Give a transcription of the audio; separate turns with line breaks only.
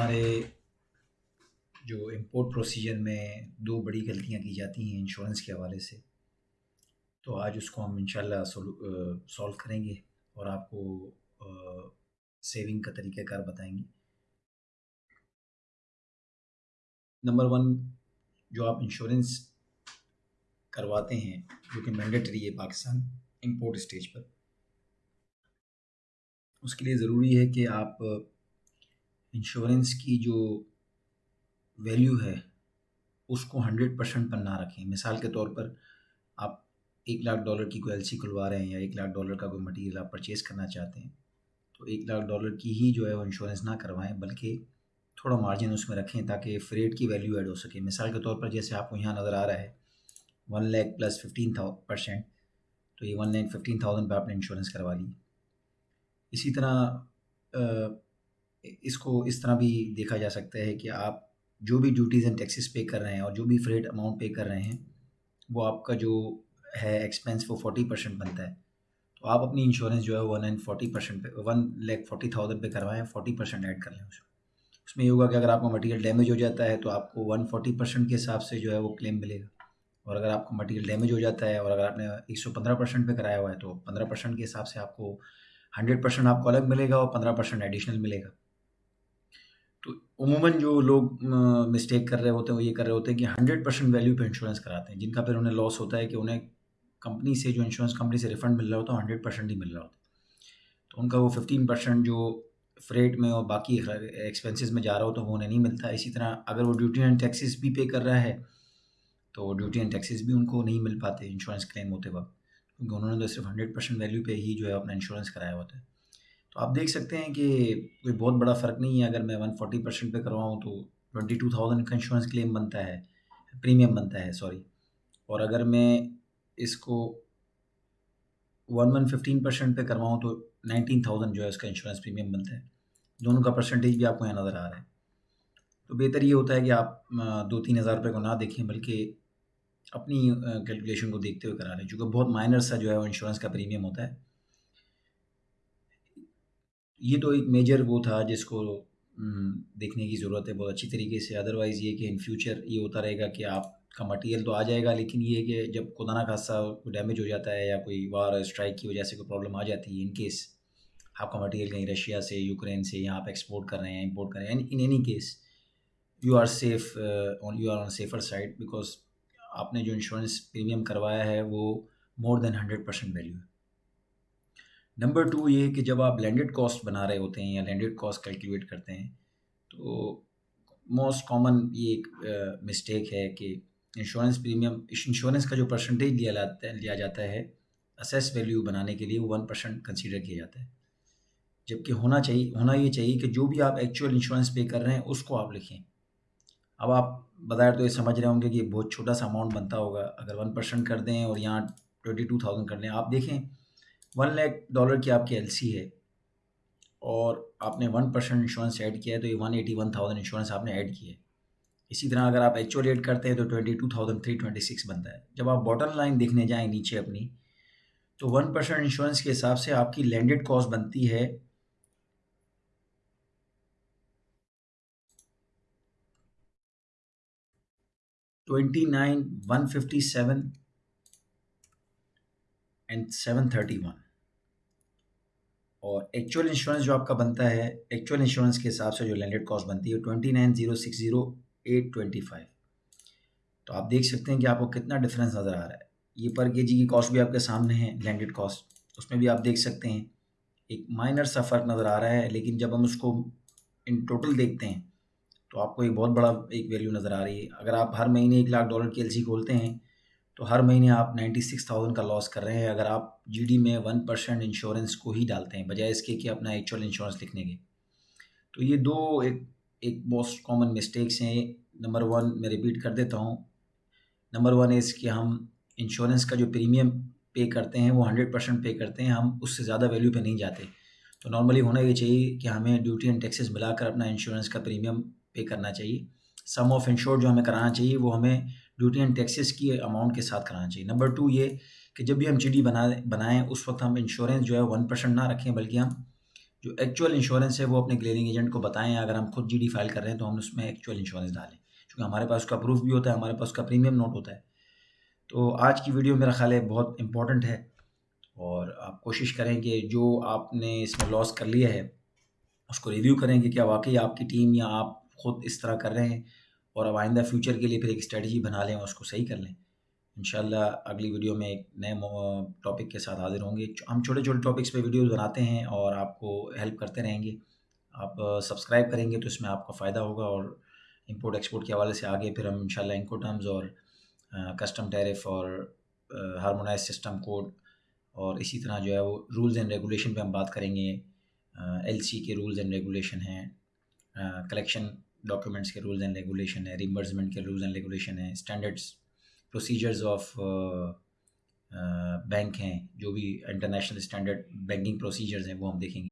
ہمارے جو import procedure میں دو بڑی غلطیاں کی جاتی ہیں انشورنس کے حوالے سے، تو آج اس کو ہم انشاءاللہ سولو کریں گے اور آپ کو سیونگ کا طریقہ کار بتائیں گے۔ نمبر ون جو آپ انشورنس کرواتے ہیں، جو کہ مینڈیٹری ہے پاکستان امپورٹ اسٹیج پر، اس کے لیے ضروری ہے کہ آپ انشورنس کی جو ویلیو ہے، اس کو ہنڈریڈ پرسینٹ پر نہ رکھیں۔ مثال کے طور پر آپ ایک لاکھ ڈالر کی کوئی ایل سی کھلوا رہے ہیں یا ایک لاکھ ڈالر کا کوئی مٹیریل آپ پرچیز کرنا چاہتے ہیں، تو ایک لاکھ ڈالر کی ہی جو ہے وہ انشورنس نہ کروائیں، بلکہ تھوڑا مارجن اس میں رکھیں تاکہ فریٹ کی ویلیو ایڈ ہو سکے۔ مثال کے طور پر جیسے آپ کو یہاں نظر آ رہا ہے one lakh plus fifteen percent تو یہ ون لیک ففٹین تھاؤزینڈ پہ آپ نے انشورنس کروا لی۔ اسی طرح اس کو اس طرح بھی دیکھا جا سکتا ہے کہ آپ جو بھی ڈیوٹیز اینڈ ٹیکسیز پے کر رہے ہیں اور جو بھی فریٹ اماؤنٹ پے کر رہے ہیں، وہ آپ کا جو ہے ایکسپینس وہ فورٹی پرسینٹ بنتا ہے۔ تو آپ اپنی انشورنس جو ہے ون اینڈ فورٹی پرسینٹ پہ ون لیک فورٹی تھاؤزینڈ پہ کروائیں فورٹی پرسینٹ ایڈ کر لیں اس میں اس میں یہ ہوگا کہ اگر آپ کا مٹیریل ڈیمیج ہو جاتا ہے تو آپ کو ون فورٹی پرسینٹ کے حساب سے جو ہے وہ کلیم ملے گا۔ اور اگر آپ کا مٹیریل ڈیمیج ہو جاتا ہے اور اگر آپ نے ایک سو پندرہ پرسینٹ پہ کرایا ہوا ہے تو پندرہ پرسینٹ کے حساب سے آپ کو ہنڈریڈ پرسینٹ آپ کو الگ ملے گا اور پندرہ پرسینٹ ایڈیشنل ملے گا۔ عموماً جو لوگ مسٹیک کر رہے ہوتے ہیں، وہ یہ کر رہے ہوتے ہیں کہ ہنڈریڈ پرسینٹ ویلیو پہ انشورنس کراتے ہیں، جن کا پھر انہیں لاس ہوتا ہے کہ انہیں کمپنی سے، جو انشورنس کمپنی سے ریفنڈ مل رہا ہوتا ہے ہنڈریڈ پرسینٹ ہی مل رہا ہوتا ہے۔ تو ان کا وہ ففٹین پرسینٹ جو فریٹ میں اور باقی ایکسپینسز میں جا رہا ہو تو وہ انہیں نہیں ملتا۔ اسی طرح اگر وہ ڈیوٹی اینڈ ٹیکسیز بھی پے کر رہا ہے، تو ڈیوٹی اینڈ ٹیکسیز بھی ان کو نہیں مل پاتے انشورنس کلیم ہوتے وقت۔ کیونکہ انہوں نے تو صرف ہنڈریڈ پرسینٹ ویلیو پہ ہی جو ہے اپنا انشورنس کرایا ہوتا ہے۔ تو آپ دیکھ سکتے ہیں کہ کوئی بہت بڑا فرق نہیں ہے۔ اگر میں ون فورٹی پرسینٹ پہ کرواؤں تو ٹوئنٹی ٹو تھاؤزینڈ کا انشورنس کلیم بنتا ہے پریمیم بنتا ہے سوری اور اگر میں اس کو ون ون ففٹین پرسینٹ پہ کرواؤں تو نائنٹین تھاؤزینڈ جو ہے اس کا انشورنس پریمیم بنتا ہے۔ دونوں کا پرسنٹیج بھی آپ کو یہاں نظر آ رہا ہے۔ تو بہتر یہ ہوتا ہے کہ آپ دو تین ہزار روپے کو نہ دیکھیں، بلکہ اپنی کیلکولیشن کو دیکھتے ہوئے کرا لیں چونکہ بہت مائنر سا جو ہے وہ انشورنس کا پریمیم ہوتا ہے۔ یہ تو ایک میجر وہ تھا جس کو دیکھنے کی ضرورت ہے بہت اچھی طریقے سے۔ ادروائز یہ کہ ان فیوچر یہ ہوتا رہے گا کہ آپ کا مٹیریل تو آ جائے گا، لیکن یہ کہ جب خدا نہ خاصہ کوئی ڈیمیج ہو جاتا ہے یا کوئی وار اسٹرائک کی وجہ سے کوئی پرابلم آ جاتی ہے ان کیس آپ کا مٹیریل کہیں رشیا سے یوکرین سے یا آپ ایکسپورٹ کر رہے ہیں امپورٹ کر رہے ہیں in any case you are safe you are on safer side because آپ نے جو انشورنس پریمیم کروایا ہے وہ more than hundred percent value ہے۔ نمبر ٹو یہ کہ جب آپ لینڈیڈ کاسٹ بنا رہے ہوتے ہیں یا لینڈیڈ کاسٹ کیلکولیٹ کرتے ہیں، تو موسٹ کامن یہ ایک مسٹیک ہے کہ انشورنس پریمیم انشورنس کا جو پرسنٹیج لیا جاتا ہے، لیا جاتا ہے اسیس ویلیو بنانے کے لیے وہ ون پرسینٹ کنسیڈر کیا جاتا ہے۔ جبکہ ہونا چاہیے ہونا یہ چاہیے کہ جو بھی آپ ایکچوئل انشورنس پے کر رہے ہیں، اس کو آپ لکھیں۔ اب آپ بظاہر تو یہ سمجھ رہے ہوں گے کہ بہت چھوٹا سا اماؤنٹ بنتا ہوگا۔ اگر ون پرسینٹ کر دیں اور یہاں ٹوئنٹی ٹو تھاؤزینڈ کر لیں، آپ دیکھیں ون لیک ڈالر کی آپ کی ایل سی ہے اور آپ نے ون پرسینٹ انشورنس ایڈ کیا ہے تو یہ one eighty one thousand insurance آپ نے ایڈ کی ہے۔ اسی طرح اگر آپ ایکچوئل ایڈ کرتے ہیں تو twenty two thousand three twenty six بنتا ہے۔ جب آپ باٹم لائن دیکھنے جائیں نیچے اپنی، تو ون پرسینٹ انشورنس کے حساب سے آپ کی لینڈیڈ کاسٹ بنتی ہے۔ Twenty nine one fifty seven and seven thirty one اور ایکچوئل انشورنس جو آپ کا بنتا ہے ایکچوئل انشورنس کے حساب سے جو لینڈیڈ کاسٹ بنتی ہے twenty nine zero six zero eight twenty five تو آپ دیکھ سکتے ہیں کہ آپ کو کتنا ڈفرینس نظر آ رہا ہے. یہ پر کے جی کی کاسٹ بھی آپ کے سامنے ہے لینڈیڈ کاسٹ اس میں بھی آپ دیکھ سکتے ہیں. ایک مائنر سا فرق نظر آ رہا ہے، لیکن جب ہم اس کو ان ٹوٹل دیکھتے ہیں، تو آپ کو ایک بہت بڑا ایک ویلیو نظر آ رہی ہے. اگر آپ ہر مہینے ایک لاکھ ڈالر کی ایل سی کھولتے ہیں تو ہر مہینے آپ نائنٹی سکس تھاؤزینڈ کا لاس کر رہے ہیں۔ اگر آپ جی ڈی میں ون پرسینٹ انشورنس کو ہی ڈالتے ہیں، بجائے اس کے کہ اپنا ایکچوئل انشورنس لکھنے کے۔ تو یہ دو ایک ایک موسٹ کامن مسٹیکس ہیں۔ نمبر ون میں ریپیٹ کر دیتا ہوں۔ نمبر ون از کہ ہم انشورنس کا جو پریمیم پے کرتے ہیں، وہ ہنڈریڈ پرسینٹ پے کرتے ہیں۔ ہم اس سے زیادہ ویلیو پہ نہیں جاتے۔ تو نارملی ہونا یہ چاہیے کہ ہمیں ڈیوٹی اینڈ ٹیکسیز ملا کر اپنا انشورنس کا پریمیم پے کرنا چاہیے۔ سم آف انشور جو ہمیں کرانا چاہیے، وہ ہمیں ڈیوٹی اینڈ ٹیکسیز کی اماؤنٹ کے ساتھ کرانا چاہیے۔ نمبر ٹو یہ کہ جب بھی ہم جی ڈی بنا بنائیں، اس وقت ہم انشورنس جو ہے ون پرسینٹ نہ رکھیں، بلکہ ہم جو ایکچوئل انشورنس ہے وہ اپنے کلیئرنگ ایجنٹ کو بتائیں۔ اگر ہم خود جی ڈی فائل کر رہے ہیں تو ہم اس میں ایکچوئل انشورنس ڈالیں۔ کیونکہ ہمارے پاس اس کا پروف بھی ہوتا ہے، ہمارے پاس اس کا پریمیم نوٹ ہوتا ہے۔ تو آج کی ویڈیو میرا خیال ہے بہت امپورٹنٹ ہے۔ اور آپ کوشش کریں کہ جو آپ نے اس میں لاس کر لیا ہے، اس کو ریویو کریں کہ کیا واقعی آپ کی ٹیم یا آپ خود اس طرح کر رہے ہیں۔ اور اب آئندہ فیوچر کے لیے پھر ایک اسٹریٹجی بنا لیں اور اس کو صحیح کر لیں۔ انشاءاللہ اگلی ویڈیو میں ایک نئے ٹاپک کے ساتھ حاضر ہوں گے۔ ہم چھوٹے چھوٹے ٹاپکس پہ ویڈیوز بناتے ہیں اور آپ کو ہیلپ کرتے رہیں گے۔ آپ سبسکرائب کریں گے تو اس میں آپ کا فائدہ ہوگا اور امپورٹ ایکسپورٹ کے حوالے سے آگے پھر ہم انشاءاللہ انکو ٹرمز اور کسٹم ٹیرف اور ہارمونائز سسٹم کوڈ اور اسی طرح جو ہے وہ رولز اینڈ ریگولیشن پہ ہم بات کریں گے۔ ایل سی کے رولز اینڈ ریگولیشن ہیں۔ کلیکشن ڈاکیومنٹس کے رولز اینڈ ریگولیشن ہے ریمبرسمنٹ کے رولز اینڈ ریگولیشن ہیں اسٹینڈرڈس پروسیجرز آف بینک ہیں، جو بھی انٹرنیشنل اسٹینڈرڈ بینکنگ پروسیجرز ہیں، وہ ہم دیکھیں گے۔